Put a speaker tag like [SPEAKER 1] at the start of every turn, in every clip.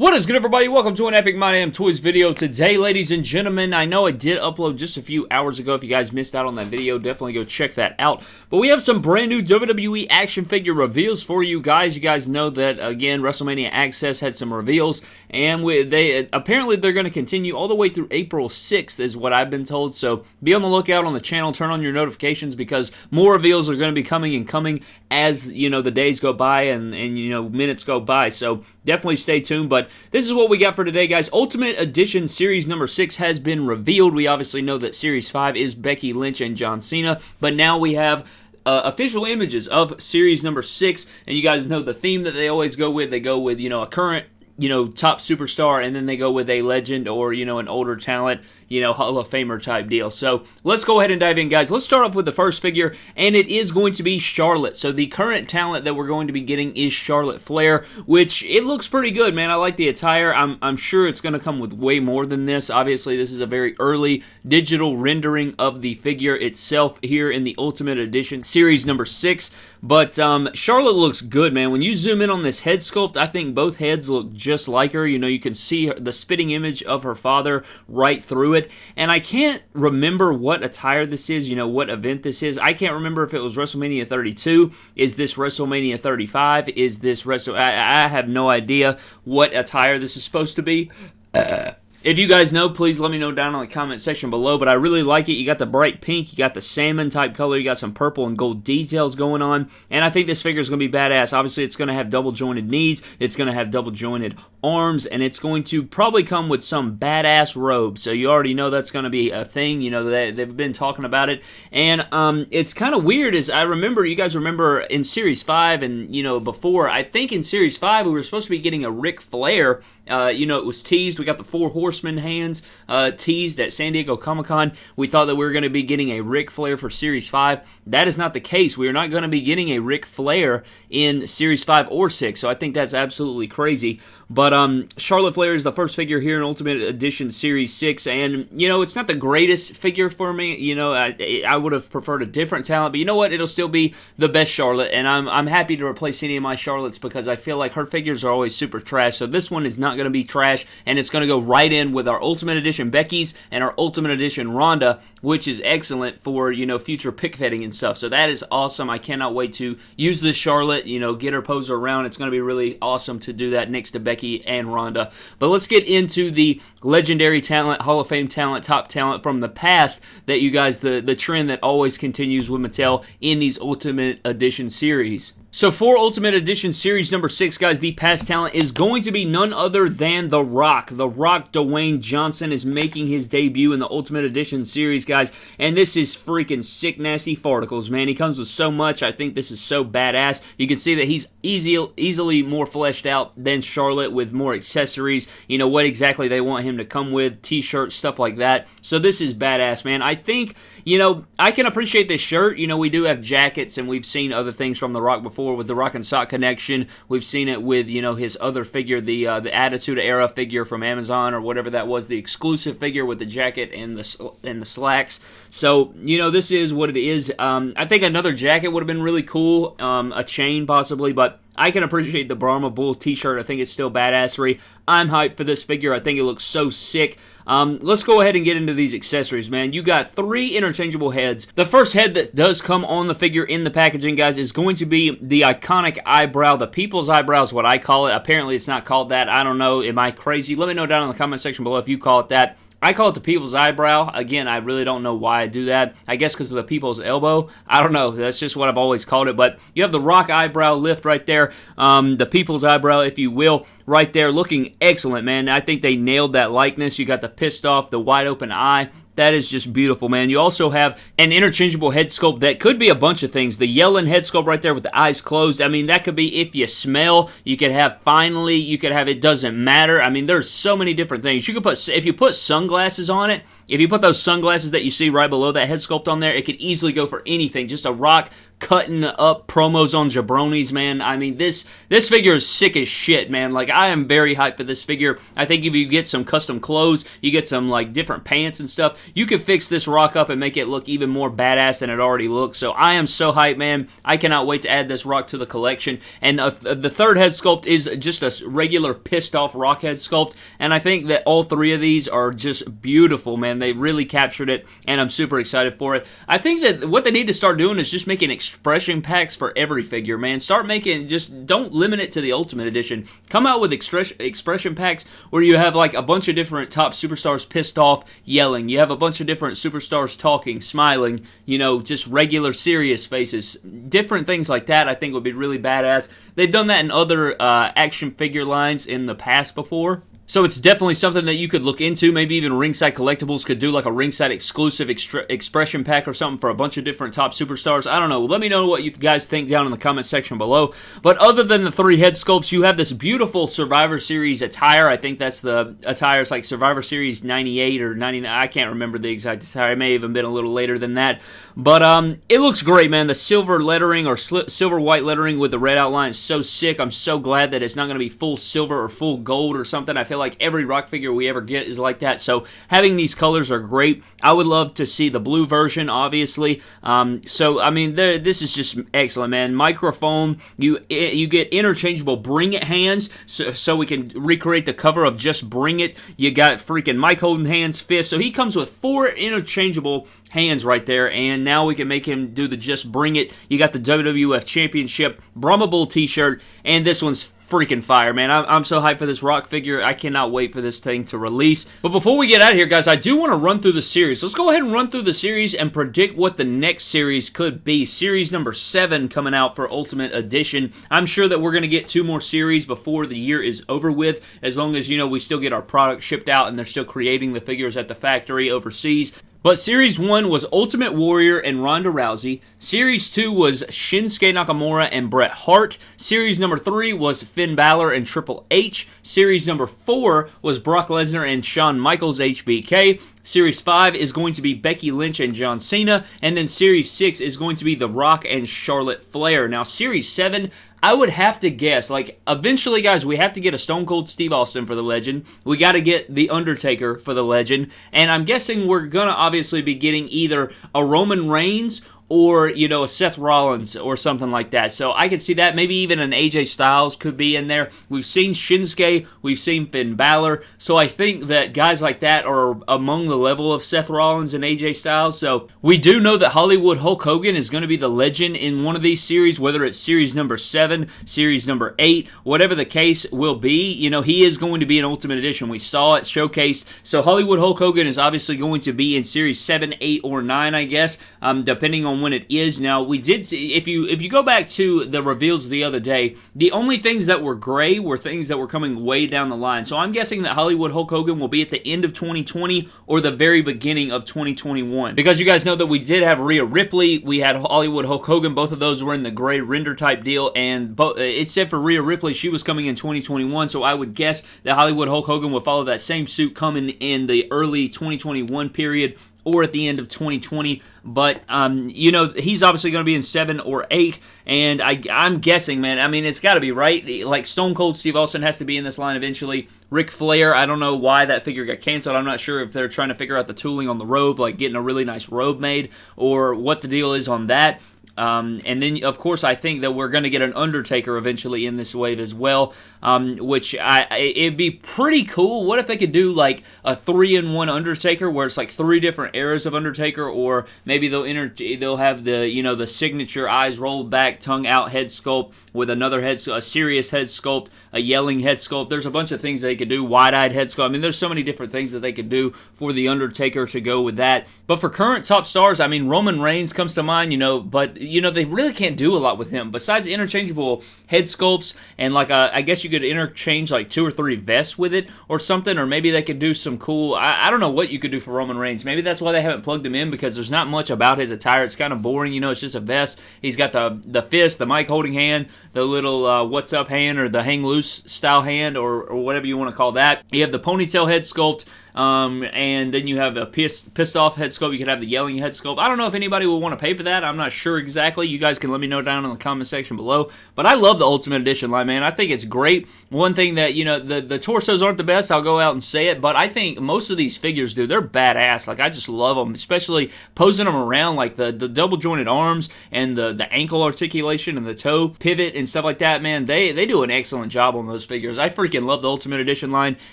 [SPEAKER 1] What is good everybody? Welcome to an Epic My Damn Toys video. Today, ladies and gentlemen, I know I did upload just a few hours ago. If you guys missed out on that video, definitely go check that out. But we have some brand new WWE action figure reveals for you guys. You guys know that, again, WrestleMania Access had some reveals, and we, they apparently they're going to continue all the way through April 6th is what I've been told. So be on the lookout on the channel. Turn on your notifications because more reveals are going to be coming and coming as, you know, the days go by and, and you know, minutes go by. So definitely stay tuned. But this is what we got for today, guys. Ultimate Edition Series number 6 has been revealed. We obviously know that Series 5 is Becky Lynch and John Cena, but now we have uh, official images of series number six, and you guys know the theme that they always go with. They go with, you know, a current, you know, top superstar, and then they go with a legend or, you know, an older talent you know, Hall of Famer type deal. So let's go ahead and dive in, guys. Let's start off with the first figure, and it is going to be Charlotte. So the current talent that we're going to be getting is Charlotte Flair, which it looks pretty good, man. I like the attire. I'm, I'm sure it's going to come with way more than this. Obviously, this is a very early digital rendering of the figure itself here in the Ultimate Edition series number six. But um, Charlotte looks good, man. When you zoom in on this head sculpt, I think both heads look just like her. You know, you can see the spitting image of her father right through it And I can't remember what attire this is, you know, what event this is. I can't remember if it was WrestleMania 32. Is this WrestleMania 35? Is this Wrestle... I, I have no idea what attire this is supposed to be. Uh, if you guys know, please let me know down in the comment section below, but I really like it. You got the bright pink, you got the salmon type color, you got some purple and gold details going on, and I think this figure is going to be badass. Obviously, it's going to have double jointed knees, it's going to have double jointed arms, and it's going to probably come with some badass robes, so you already know that's going to be a thing. You know, they, they've been talking about it, and um, it's kind of weird as I remember, you guys remember in Series 5 and, you know, before, I think in Series 5 we were supposed to be getting a Ric Flair uh, you know, it was teased. We got the Four Horsemen hands uh, teased at San Diego Comic Con. We thought that we were going to be getting a Ric Flair for Series 5. That is not the case. We are not going to be getting a Ric Flair in Series 5 or 6, so I think that's absolutely crazy. But um, Charlotte Flair is the first figure here in Ultimate Edition Series 6, and, you know, it's not the greatest figure for me. You know, I, I would have preferred a different talent, but you know what? It'll still be the best Charlotte, and I'm, I'm happy to replace any of my Charlottes because I feel like her figures are always super trash, so this one is not going to be trash, and it's going to go right in with our Ultimate Edition Becky's and our Ultimate Edition Ronda, which is excellent for, you know, future pick and stuff. So that is awesome. I cannot wait to use this Charlotte, you know, get her poser around. It's going to be really awesome to do that next to Becky Becky and Ronda. But let's get into the legendary talent, Hall of Fame talent, top talent from the past that you guys, the, the trend that always continues with Mattel in these Ultimate Edition series. So for Ultimate Edition Series number 6, guys, the past talent is going to be none other than The Rock. The Rock Dwayne Johnson is making his debut in the Ultimate Edition Series, guys, and this is freaking sick nasty farticles, man. He comes with so much. I think this is so badass. You can see that he's easy, easily more fleshed out than Charlotte with more accessories, you know, what exactly they want him to come with, t-shirts, stuff like that. So this is badass, man. I think, you know, I can appreciate this shirt. You know, we do have jackets, and we've seen other things from The Rock before before with the Rock and Sock connection. We've seen it with you know his other figure, the uh, the Attitude Era figure from Amazon or whatever that was, the exclusive figure with the jacket and the and the slacks. So you know this is what it is. Um, I think another jacket would have been really cool, um, a chain possibly, but I can appreciate the Brahma Bull t-shirt. I think it's still badassery. I'm hyped for this figure. I think it looks so sick. Um, let's go ahead and get into these accessories, man. You got three interchangeable heads. The first head that does come on the figure in the packaging, guys, is going to be the iconic eyebrow. The people's eyebrow is what I call it. Apparently, it's not called that. I don't know. Am I crazy? Let me know down in the comment section below if you call it that. I call it the people's eyebrow. Again, I really don't know why I do that. I guess because of the people's elbow. I don't know. That's just what I've always called it. But you have the rock eyebrow lift right there. Um, the people's eyebrow, if you will, right there. Looking excellent, man. I think they nailed that likeness. You got the pissed off, the wide open eye. That is just beautiful, man. You also have an interchangeable head sculpt that could be a bunch of things. The yelling head sculpt right there with the eyes closed. I mean, that could be if you smell. You could have finally. You could have it doesn't matter. I mean, there's so many different things. You could put if you put sunglasses on it. If you put those sunglasses that you see right below that head sculpt on there, it could easily go for anything. Just a rock cutting up promos on jabronis, man. I mean, this this figure is sick as shit, man. Like, I am very hyped for this figure. I think if you get some custom clothes, you get some, like, different pants and stuff, you could fix this rock up and make it look even more badass than it already looks. So I am so hyped, man. I cannot wait to add this rock to the collection. And uh, the third head sculpt is just a regular pissed off rock head sculpt. And I think that all three of these are just beautiful, man. They really captured it, and I'm super excited for it. I think that what they need to start doing is just making expression packs for every figure, man. Start making, just don't limit it to the Ultimate Edition. Come out with expression packs where you have like a bunch of different top superstars pissed off, yelling. You have a bunch of different superstars talking, smiling, you know, just regular serious faces. Different things like that I think would be really badass. They've done that in other uh, action figure lines in the past before. So it's definitely something that you could look into. Maybe even Ringside Collectibles could do like a Ringside exclusive extra- expression pack or something for a bunch of different top superstars. I don't know. Let me know what you guys think down in the comment section below. But other than the three head sculpts, you have this beautiful Survivor Series attire. I think that's the attire. It's like Survivor Series 98 or 99. I can't remember the exact attire. It may have even been a little later than that. But um, it looks great, man. The silver lettering or silver white lettering with the red outline is so sick. I'm so glad that it's not going to be full silver or full gold or something. I feel like every rock figure we ever get is like that. So having these colors are great. I would love to see the blue version, obviously. Um, so I mean, this is just excellent, man. Microphone, you you get interchangeable Bring It hands, so, so we can recreate the cover of just Bring It. You got freaking mic holding hands, fist. So he comes with four interchangeable hands right there, and now we can make him do the Just Bring It. You got the WWF Championship Brahma Bull t-shirt, and this one's freaking fire, man. I'm, I'm so hyped for this rock figure. I cannot wait for this thing to release. But before we get out of here, guys, I do want to run through the series. Let's go ahead and run through the series and predict what the next series could be. Series number seven coming out for Ultimate Edition. I'm sure that we're going to get two more series before the year is over with, as long as, you know, we still get our product shipped out and they're still creating the figures at the factory overseas. But Series 1 was Ultimate Warrior and Ronda Rousey. Series 2 was Shinsuke Nakamura and Bret Hart. Series number 3 was Finn Balor and Triple H. Series number 4 was Brock Lesnar and Shawn Michaels HBK. Series 5 is going to be Becky Lynch and John Cena. And then Series 6 is going to be The Rock and Charlotte Flair. Now, Series 7, I would have to guess, like, eventually, guys, we have to get a Stone Cold Steve Austin for the legend. We got to get The Undertaker for the legend. And I'm guessing we're going to obviously be getting either a Roman Reigns or you know a Seth Rollins or something like that. So I could see that. Maybe even an AJ Styles could be in there. We've seen Shinsuke, we've seen Finn Balor. So I think that guys like that are among the level of Seth Rollins and AJ Styles. So we do know that Hollywood Hulk Hogan is going to be the legend in one of these series, whether it's series number seven, series number eight, whatever the case will be. You know he is going to be an Ultimate Edition. We saw it showcased. So Hollywood Hulk Hogan is obviously going to be in series seven, eight, or nine, I guess, um, depending on when it is. Now we did see if you if you go back to the reveals the other day, the only things that were gray were things that were coming way down the line. So I'm guessing that Hollywood Hulk Hogan will be at the end of 2020 or the very beginning of 2021. Because you guys know that we did have Rhea Ripley, we had Hollywood Hulk Hogan. Both of those were in the gray render type deal, and both said for Rhea Ripley, she was coming in 2021. So I would guess that Hollywood Hulk Hogan will follow that same suit coming in the early 2021 period or at the end of 2020. But um, you know, he's obviously going to be in seven or eight, and I, I'm guessing, man. I mean, it's got to be right. Like Stone Cold Steve Austin has to be in this line eventually. Ric Flair, I don't know why that figure got canceled. I'm not sure if they're trying to figure out the tooling on the robe, like getting a really nice robe made, or what the deal is on that. Um, and then, of course, I think that we're going to get an Undertaker eventually in this wave as well, um, which I, it'd be pretty cool. What if they could do like a three-in-one Undertaker, where it's like three different eras of Undertaker, or maybe they'll inter- they'll have the you know the signature eyes rolled back, tongue out head sculpt with another head, a serious head sculpt, a yelling head sculpt. There's a bunch of things they could do. Wide-eyed head sculpt. I mean, there's so many different things that they could do for the Undertaker to go with that. But for current top stars, I mean, Roman Reigns comes to mind, you know, but you know, they really can't do a lot with him besides interchangeable head sculpts and like a, uh, I guess you could interchange like two or three vests with it or something, or maybe they could do some cool. I, I don't know what you could do for Roman Reigns. Maybe that's why they haven't plugged him in because there's not much about his attire. It's kind of boring, you know. It's just a vest. He's got the the fist, the mic holding hand, the little uh, what's up hand or the hang loose style hand or, or whatever you want to call that. You have the ponytail head sculpt. Um, and then you have a pissed, pissed off head sculpt. You could have the yelling head sculpt. I don't know if anybody will want to pay for that. I'm not sure exactly. You guys can let me know down in the comment section below. But I love the Ultimate Edition line, man. I think it's great. One thing that, you know, the, the torsos aren't the best. I'll go out and say it. But I think most of these figures, dude, they're badass. Like, I just love them, especially posing them around, like the, the double jointed arms and the, the ankle articulation and the toe pivot and stuff like that, man. They, they do an excellent job on those figures. I freaking love the Ultimate Edition line.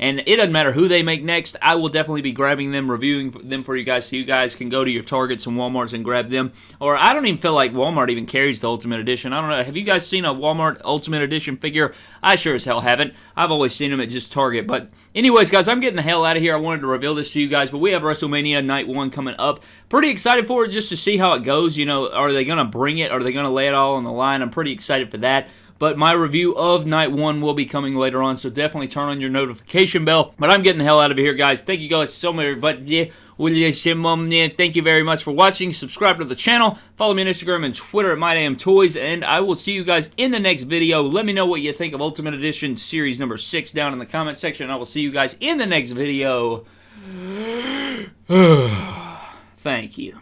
[SPEAKER 1] And it doesn't matter who they make next. I will definitely be grabbing them, reviewing them for you guys, so you guys can go to your Targets and WalMarts and grab them. Or I don't even feel like Walmart even carries the Ultimate Edition. I don't know. Have you guys seen a Walmart Ultimate Edition figure? I sure as hell haven't. I've always seen them at just Target. But anyways, guys, I'm getting the hell out of here. I wanted to reveal this to you guys, but we have WrestleMania Night 1 coming up. Pretty excited for it just to see how it goes. You know, are they going to bring it? Are they going to lay it all on the line? I'm pretty excited for that. But my review of Night 1 will be coming later on, so definitely turn on your notification bell. But I'm getting the hell out of here, guys. Thank you guys so much. But yeah, thank you very much for watching. Subscribe to the channel. Follow me on Instagram and Twitter at MyDamnToys. And I will see you guys in the next video. Let me know what you think of Ultimate Edition Series number 6 down in the comment section. I will see you guys in the next video. Thank you.